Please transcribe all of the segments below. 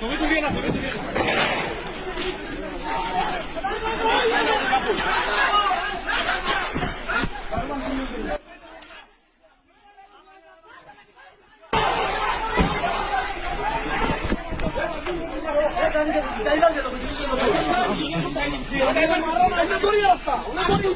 走位走偏了走位走偏了。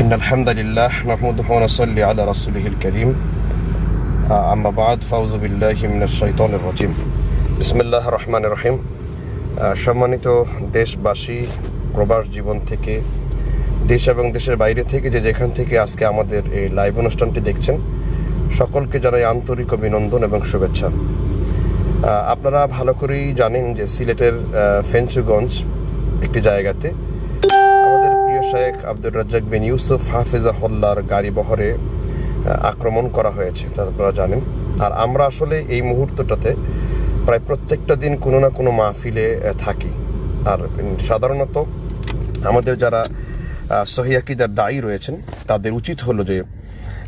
إن الحمد لله نحمده ونصلي على رسوله الكريم آه، أما بعد فأعوذ بالله من الشيطان الرجيم بسم الله الرحمن الرحيم آه، সম্মানিত দেশবাসী প্রবাস জীবন থেকে দেশ এবং দেশের বাইরে থেকে যে যেখান থেকে আজকে আমাদের এই লাইভ অনুষ্ঠানটি দেখছেন সকলকে জানাই আন্তরিক অভিনন্দন এবং শুভেচ্ছা আহ, আপনারা ভালো করেই জানেন যে সিলেটের ফেঞ্চুগঞ্জ একটি জায়গাতে আমাদের প্রিয় শেখ আব্দুর রাজ্জাক বিন ইউসুফ হাফিজাহুল্লার গাড়ি বহরে আক্রমণ করা হয়েছে, তা আপনারা জানেন। আর আমরা আসলে এই মুহূর্তটাতে প্রায় প্রত্যেকটা দিন কোনো না কোনো মাহফিলে থাকি। আর সাধারণত আমাদের যারা সহিয়াকিদার দায়ী রয়েছেন, তাদের উচিত হলো যে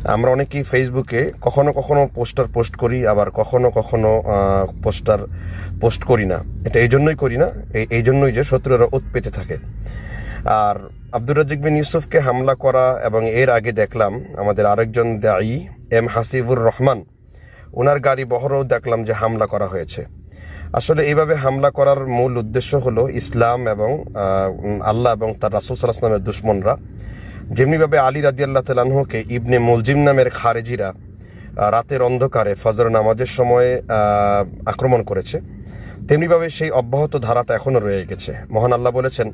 আমরা অনেকেই ফেসবুকে কখনো কখনো পোস্টার পোস্ট করি, আবার কখনো কখনো পোস্টার পোস্ট করি না। এটা এই জন্যই করি না, এই- জন্যই যে শত্রুরা ওত পেতে থাকে। আর আব্দুর রাজিক বিন ইউসুফকে হামলা করা এবং এর আগে দেখলাম, আমাদের আরেকজন দায়ী এম হাসিবুর রহমান ওনার গাড়ি বহরও দেখলাম যে হামলা করা হয়েছে। আসলে এইভাবে হামলা করার মূল উদ্দেশ্য হলো ইসলাম এবং আল্লাহ এবং তার রাসুল সাল্লাহামের দুশ্মনরা যেমনিভাবে আলী রাদিয়াল্লাহ তালাহুকে ইবনে মুলজিম নামের খারেজিরা রাতের অন্ধকারে ফজর নামাজের সময়ে আক্রমণ করেছে তেমনিভাবে সেই অব্যাহত ধারাটা এখনও রয়ে গেছে। মহান আল্লাহ বলেছেন,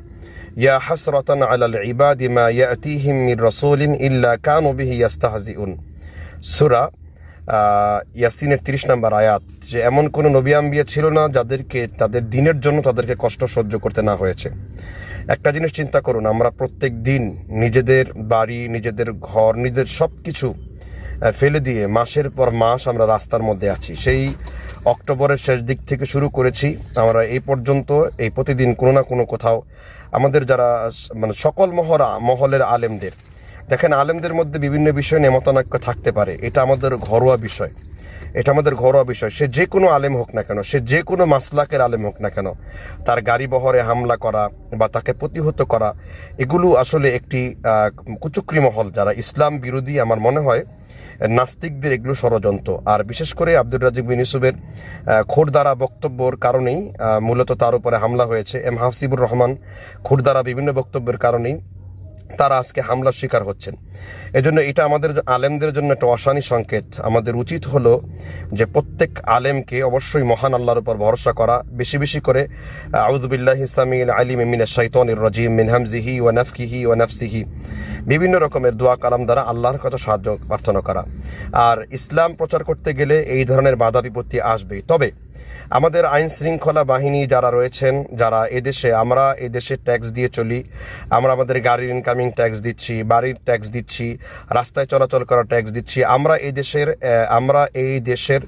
ইয়া হাসরাতান আলাল ইবাদি মা ইয়াতিহিম মির রাসূলিন ইল্লা কানু বিহি ইয়াস্তাহজিউন। সূরা ইয়াসিনের তিরিশ নম্বর আয়াত, যে এমন কোন নবী আম্বিয়া ছিল না যাদেরকে, তাদের দিনের জন্য তাদেরকে কষ্ট সহ্য করতে না হয়েছে। একটা জিনিস চিন্তা করুন, আমরা প্রত্যেক দিন নিজেদের বাড়ি, নিজেদের ঘর, নিজেদের সব কিছু ফেলে দিয়ে মাসের পর মাস আমরা রাস্তার মধ্যে আছি। সেই অক্টোবরের শেষ দিক থেকে শুরু করেছি। আমরা এই পর্যন্ত এই প্রতিদিন কোনো না কোনো কোথাও আমাদের যারা মানে সকল মহরা, মহলের আলেমদের, দেখেন আলেমদের মধ্যে বিভিন্ন বিষয় নিয়ে মতানৈক্য থাকতে পারে। এটা আমাদের ঘরোয়া বিষয়। এটা আমাদের ঘরোয়া বিষয়। সে যে কোনো আলেম হোক না কেন, সে যে কোনো মাসলাকের আলেম হোক না কেন, তার গাড়ি বহরে হামলা করা বা তাকে প্রতিহত করা, এগুলো আসলে একটি কুচক্রি মহল যারা ইসলাম বিরোধী আমার মনে হয়, নাস্তিকদের এগুলো ষড়যন্ত্র। আর বিশেষ করে আব্দুর রাজিক বিন ইউসুফের খোরদারা বক্তব্যর কারণেই মূলত তার উপরে হামলা হয়েছে। এম হাসিবুর রহমান খোরদারা বিভিন্ন বক্তব্যের কারণেই তারা আজকে হামলার শিকার হচ্ছেন। এজন্য এটা আমাদের আলেমদের জন্য একটা অশানি সংকেত। আমাদের উচিত হলো যে প্রত্যেক আলেমকে অবশ্যই মহান আল্লাহর উপর ভরসা করা। বেশি বেশি করে আউদুবিল্লাহ ইসলামিল আলিম মিন শাইতানির রাজিম মিন হামজিহি ওয়া নাফকিহি ওয়া নাফসিহি। বিভিন্ন রকমের দোয়া কালাম দ্বারা আল্লাহর কাছে সাহায্য প্রার্থনা করা। আর ইসলাম প্রচার করতে গেলে এই ধরনের বাধা বিপত্তি আসবেই। তবে আমাদের আইন শৃঙ্খলা বাহিনী যারা রয়েছেন, যারা এদেশে, আমরা এদেশে ট্যাক্স দিয়ে চলি। আমরা আমাদের গাড়ির ইনকামিং ট্যাক্স দিচ্ছি, বাড়ির ট্যাক্স দিচ্ছি, রাস্তায় চলাচল করা ট্যাক্স দিচ্ছি। আমরা এই দেশের আমরা এই দেশের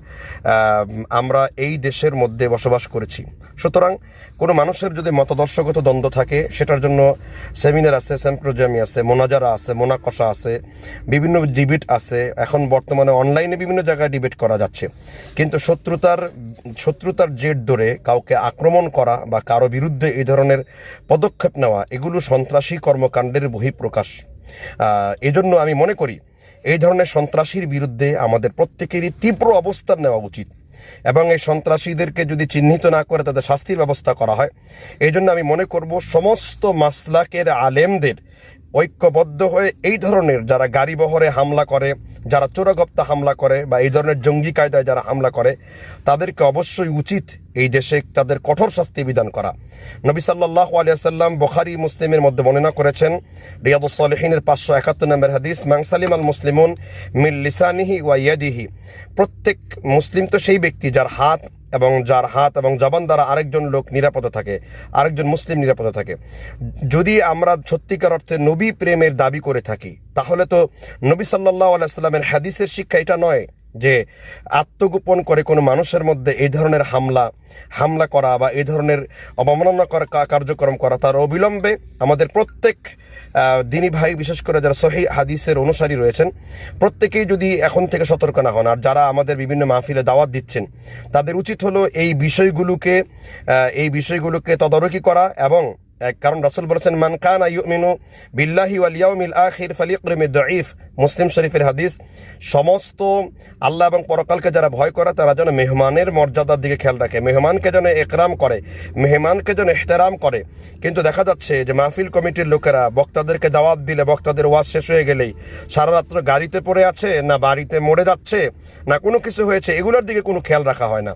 আমরা এই দেশের মধ্যে বসবাস করেছি। সুতরাং কোনো মানুষের যদি মতদর্শগত দ্বন্দ্ব থাকে, সেটার জন্য সেমিনার আছে সেম্প্রোজামি আছে, মোনাজারা আছে মোনাকষা আছে, বিভিন্ন ডিবেট আছে। এখন বর্তমানে অনলাইনে বিভিন্ন জায়গায় ডিবেট করা যাচ্ছে। কিন্তু শত্রুতার শত্রুতার জেট ধরে কাউকে আক্রমণ করা বা কারও বিরুদ্ধে এই ধরনের পদক্ষেপ নেওয়া, এগুলো সন্ত্রাসী কর্মকাণ্ডের বহিঃপ্রকাশ। এজন্য আমি মনে করি, এই ধরনের সন্ত্রাসীর বিরুদ্ধে আমাদের প্রত্যেকেরই তীব্র অবস্থান নেওয়া উচিত। এবং এই সন্ত্রাসীদেরকে যদি চিহ্নিত না করে তাদের শাস্তির ব্যবস্থা করা হয়। এই জন্য আমি মনে করব সমস্ত মাসলাকের আলেমদের ঐক্যবদ্ধ হয়ে এই ধরনের যারা গাড়ি বহরে হামলা করে, যারা চোরাগপ্তা হামলা করে বা এই ধরনের জঙ্গি কায়দায় যারা হামলা করে, তাদেরকে অবশ্যই উচিত এই দেশে তাদের কঠোর শাস্তি বিধান করা। নবী সাল্লাহ আলিয়াল্লাম বখারি, মুসলিমের মধ্যে বর্ণনা করেছেন রিয়াদুসলিহিনের পাঁচশো একাত্তর নম্বর হাদিস মাংসালিম আল মুসলিমুন মিল লিসানিহি ওয়া ইয়াদিহি। প্রত্যেক মুসলিম তো সেই ব্যক্তি যার হাত এবং যার হাত এবং জবান দ্বারা আরেকজন লোক নিরাপদে থাকে, আরেকজন মুসলিম নিরাপদে থাকে। যদি আমরা সত্যিকার অর্থে নবী প্রেমের দাবি করে থাকি, তাহলে তো নবী সাল্লাহ আলাইস্লামের হাদিসের শিক্ষা এটা নয় যে আত্মগোপন করে কোনো মানুষের মধ্যে এই ধরনের হামলা হামলা করা বা এই ধরনের অবমাননা করা কার্যক্রম করা তার অবিলম্বে আমাদের প্রত্যেক দিনী ভাই, বিশেষ করে যারা সহি হাদিসের অনুসারী রয়েছেন, প্রত্যেকেই যদি এখন থেকে সতর্ক না হন, আর যারা আমাদের বিভিন্ন মাহফিলে দাওয়াত দিচ্ছেন, তাদের উচিত হলো এই বিষয়গুলোকে এই বিষয়গুলোকে তদারকি করা এবং কারণ রাসূল বলেছেন, মান কানা ইউমিনু বিল্লাহি ওয়াল ইয়াউমিল আখির ফালিয়করিমি দঈফ। মুসলিম শরীফের হাদিস, সমস্ত আল্লাহ এবং পরকালকে যারা ভয় করে, তারা যেন মেহমানের মর্যাদার দিকে খেয়াল রাখে। মেহমানকে যেন একরাম করে, মেহমানকে যেন এহতেরাম করে। কিন্তু দেখা যাচ্ছে যে মাহফিল কমিটির লোকেরা বক্তাদেরকে দাওয়াত দিলে, বক্তাদের ওয়াজ শেষ হয়ে গেলেই সারা রাত্র গাড়িতে পড়ে আছে, না বাড়িতে মরে যাচ্ছে, না কোনো কিছু হয়েছে, এগুলোর দিকে কোনো খেয়াল রাখা হয় না।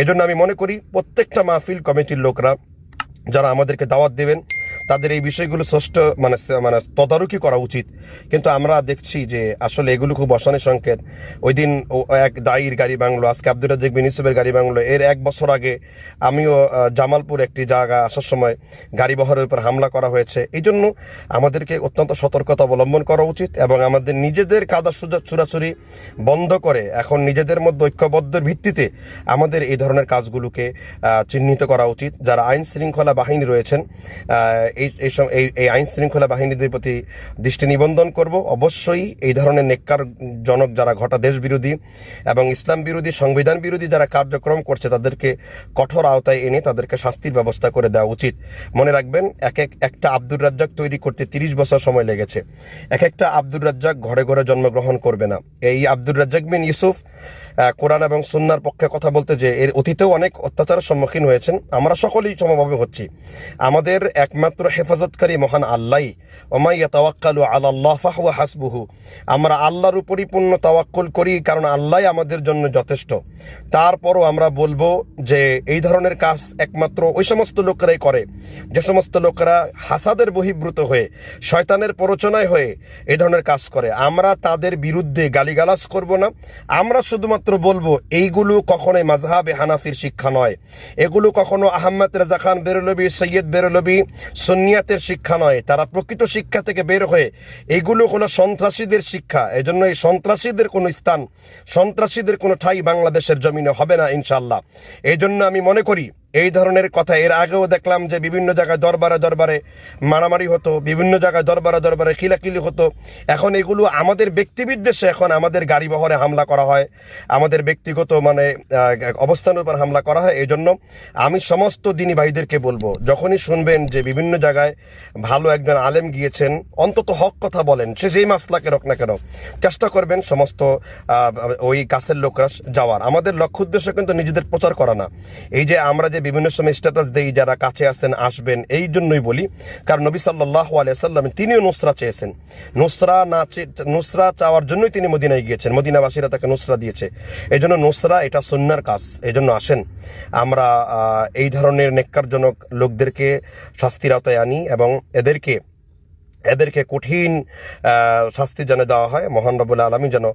এজন্য আমি মনে করি, প্রত্যেকটা মাহফিল কমিটির লোকরা যারা আমাদেরকে দাওয়াত দেবেন তাদের এই বিষয়গুলো ষষ্ঠ মানে মানে তদারকি করা উচিত। কিন্তু আমরা দেখছি যে আসলে এগুলো খুব অশানি সংকেত। ওই দিন এক দায়ীর গাড়ি বাংলো আজকে আব্দুর রাজ্জাক বিন ইউসুফের গাড়ি বাংলো এর এক বছর আগে আমিও জামালপুর একটি জায়গা আসার সময় গাড়ি বহরের উপর হামলা করা হয়েছে। এই জন্য আমাদেরকে অত্যন্ত সতর্কতা অবলম্বন করা উচিত এবং আমাদের নিজেদের কাদা সুজা, চুরাচুরি বন্ধ করে এখন নিজেদের মধ্যে ঐক্যবদ্ধের ভিত্তিতে আমাদের এই ধরনের কাজগুলোকে চিহ্নিত করা উচিত। যারা আইন শৃঙ্খলা বাহিনী রয়েছেন এই এই এই আইন শৃঙ্খলা বাহিনীদের প্রতি দৃষ্টি নিবন্ধন করব। অবশ্যই এই ধরনের নেককার জনক যারা ঘটা দেশ বিরোধী এবং ইসলাম বিরোধী, সংবিধান বিরোধী যারা কার্যক্রম করছে, তাদেরকে কঠোর আওতায় এনে তাদেরকে শাস্তির ব্যবস্থা করে দেওয়া উচিত। মনে রাখবেন, এক এক, একটা আব্দুর রাজ্জাক তৈরি করতে তিরিশ বছর সময় লেগেছে। এক একটা আব্দুর রাজ্জাক ঘরে ঘরে জন্মগ্রহণ করবে না। এই আব্দুর রাজ্জাক বিন ইউসুফ কোরআন এবং সুন্নার পক্ষে কথা বলতে যে, এর অতীতেও অনেক অত্যাচারের সম্মুখীন হয়েছেন। আমরা সকলেই সমভাবে হচ্ছি। আমাদের একমাত্র হেফাজতকারী মহান আল্লাহ ওমাইয়া তাওয়াক্কালু আল্লাহ ফাহুয়া হাসবুহু। আমরা আল্লাহর উপরই পূর্ণ তাওয়াক্কুল করি, কারণ আল্লাহ আমাদের জন্য যথেষ্ট। তারপরও আমরা বলব যে, এই ধরনের কাজ একমাত্র ওই সমস্ত লোকেরাই করে। যে সমস্ত লোকেরা হাসাদের বহির্ভূত হয়ে, শয়তানের প্ররোচনায় হয়ে এই ধরনের কাজ করে। আমরা তাদের বিরুদ্ধে গালিগালাজ করব না। আমরা শুধুমাত্র বলব, এইগুলো কখনোই মাজহাবে হানাফির শিক্ষা নয়। এগুলো কখনো আহম্মদ রেজা খান বেরলবি, সৈয়দ বেরলবি সুন্নিয়াতের শিক্ষা নয়, তারা প্রকৃত শিক্ষা থেকে বের হয়ে এগুলো হলো সন্ত্রাসীদের শিক্ষা। এজন্য এই সন্ত্রাসীদের কোনো স্থান, সন্ত্রাসীদের কোনো ঠাই বাংলাদেশের জমিনে হবে না ইনশাল্লাহ এই জন্য আমি মনে করি এই ধরনের কথা। এর আগেও দেখলাম যে বিভিন্ন জায়গায় দরবারে দরবারে মারামারি হতো, বিভিন্ন জায়গায় দরবারে দরবারে কিলাকিলি হতো। এখন এগুলো আমাদের ব্যক্তিবিদ্বেষে এখন আমাদের গাড়ি বহরে হামলা করা হয়। আমাদের ব্যক্তিগত মানে অবস্থানের উপর হামলা করা হয়। এই জন্য আমি সমস্ত দিনী ভাইদেরকে বলব, যখনই শুনবেন যে বিভিন্ন জায়গায় ভালো একজন আলেম গিয়েছেন, অন্তত হক কথা বলেন। সে যেই মাসলাকে রক না কেন, চেষ্টা করবেন সমস্ত ওই কাছের লোকরা যাওয়ার। আমাদের লক্ষ্য উদ্দেশ্য কিন্তু নিজেদের প্রচার করা না। এই যে আমরা যে বিভিন্ন সময় স্ট্যাটাস দেই, যারা কাছে আসেন আসবেন, এই জন্যই বলি। কারণ নবী সাল্লাহ আলিয়াল্লাম তিনিও নুসরা চেয়েছেন। নুসরা না নুসরা চাওয়ার জন্যই তিনি মদিনায় গিয়েছেন। মদিনাবাসীরা তাকে নুসরা দিয়েছে। এই জন্য নুসরা এটা সন্ন্যার কাজ। এই জন্য আসেন। আমরা এই ধরনের নেককারজনক লোকদেরকে শাস্তির আওতায় আনি এবং এদেরকে এদেরকে কঠিন শাস্তি যেন দেওয়া হয়, মহান রবুল আলমী যেন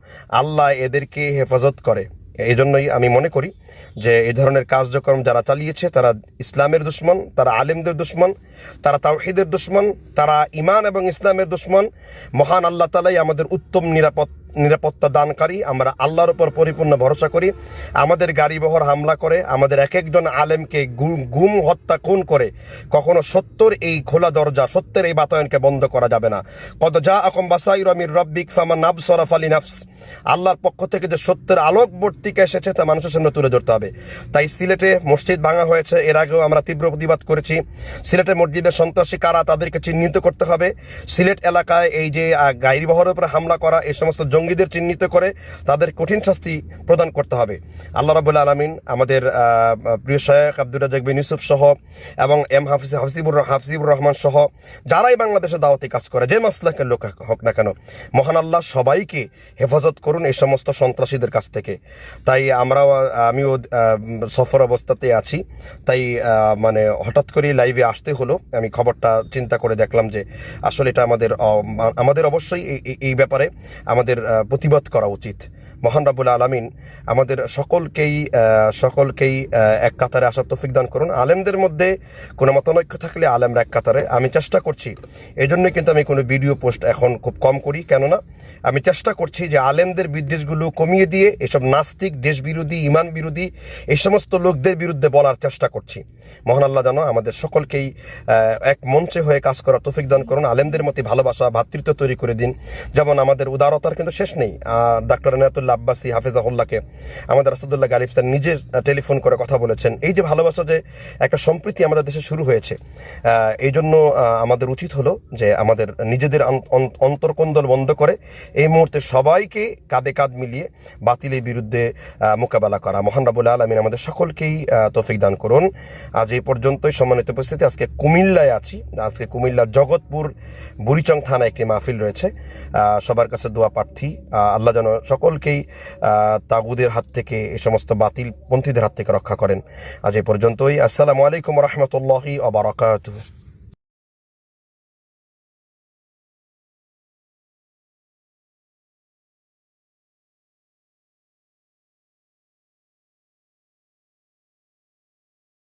আল্লাহ এদেরকে হেফাজত করে। এই জন্যই আমি মনে করি যে এই ধরনের কার্যক্রম যারা চালিয়েছে, তারা ইসলামের দুশ্মন, তারা আলেমদের দুশ্মন, তারা তাওহিদের দুশ্মন, তারা ইমান এবং ইসলামের দুশ্মন। মহান আল্লাহ তালাই আমাদের উত্তম নিরাপদ নিরাপত্তা দানকারী আমরা আল্লাহর উপর পরিপূর্ণ ভরসা করি। আমাদের গাড়ি বহর হামলা করে আমাদের এক একজন আলেমকে গুম হত্যা খুন করে কখনো সত্যর এই খোলা দরজা সত্যের এই বাতায়নকে বন্ধ করা যাবে না। কত যা আকম বাসাই রমির রব্বিক ফামা নাব সরাফ আলী নাফস। আল্লাহর পক্ষ থেকে যে সত্যের আলোকবর্তিকা এসেছে তা মানুষের সামনে তুলে ধরতে হবে। তাই সিলেটে মসজিদ ভাঙা হয়েছে এর আগেও আমরা তীব্র প্রতিবাদ করেছি। সিলেটের মসজিদের সন্ত্রাসী কারা তাদেরকে চিহ্নিত করতে হবে। সিলেট এলাকায় এই যে আহ, গাড়ি বহরের উপরে হামলা করা এই সমস্ত জঙ্গিদের চিহ্নিত করে তাদের কঠিন শাস্তি প্রদান করতে হবে। আল্লাহ রাবুল্লাহ আলমিন আমাদের প্রিয় শেখ আব্দুর রাজাক বিন ইউসুফ সহ এবং এম হাফিজ হাফিবুর হাফিবুর রহমান সহ যারাই বাংলাদেশে দাওয়াতি কাজ করে, যে মাসলাকের লোক হোক না কেন, মহান আল্লাহ সবাইকে হেফাজত করুন এই সমস্ত সন্ত্রাসীদের কাছ থেকে। তাই আমরাও, আমিও সফর অবস্থাতে আছি। তাই মানে হঠাৎ করে লাইভে আসতে হলো। আমি খবরটা চিন্তা করে দেখলাম যে আসলে এটা আমাদের আমাদের অবশ্যই এই- ব্যাপারে আমাদের প্রতিবাদ করা উচিত। মহান রাবুল আলমিন আমাদের সকলকেই সকলকেই এক কাতারে আসার তৌফিক দান করুন। আলেমদের মধ্যে কোনো মতানৈক্য থাকলে আলেমরা এক কাতারে। আমি চেষ্টা করছি। এই জন্যই কিন্তু আমি কোনো ভিডিও পোস্ট এখন খুব কম করি। কেননা আমি চেষ্টা করছি যে আলেমদের বিদ্বেষগুলো কমিয়ে দিয়ে এসব নাস্তিক দেশ বিরোধী ইমান বিরোধী এই সমস্ত লোকদের বিরুদ্ধে বলার চেষ্টা করছি। মহান আল্লাহ জানো আমাদের সকলকেই এক মঞ্চে হয়ে কাজ করার তৌফিক দান করুন। আলেমদের মধ্যে ভালোবাসা, ভাতৃত্ব তৈরি করে দিন। যেমন আমাদের উদারতার কিন্তু শেষ নেই। ডাক্তার এনায়তুল্লাহ আব্বাসী হাফিজাহুল্লাহকে। আমাদের রাসুদুল্লাহ গালিব স্যার নিজে টেলিফোন করে কথা বলেছেন। এই যে ভালোবাসা যে একটা সম্প্রীতি আমাদের দেশে শুরু হয়েছে এই জন্য আমাদের উচিত হলো যে আমাদের নিজেদের অন- অন- অন্তর্কন্দল বন্ধ করে এই মুহূর্তে সবাইকে কাঁধে কাঁধ মিলিয়ে বাতিলের বিরুদ্ধে মোকাবেলা করা। মহান রাবুল আলমিন আমাদের সকলকেই তৌফিক দান করুন। আজ এই পর্যন্তই সম্মানিত উপস্থিতি। আজকে কুমিল্লায় আছি। আজকে কুমিল্লার জগৎপুর বুড়িচং থানায় একটি মাহফিল রয়েছে। সবার কাছে দোয়া প্রার্থী। আল্লাহ যেন সকলকেই তাগুদের হাত থেকে এ সমস্ত বাতিল পন্থীদের হাত থেকে রক্ষা করেন। আজ এই পর্যন্তই। আসসালামু আলাইকুম রহমতুল্লাহি আবরাকাতুহ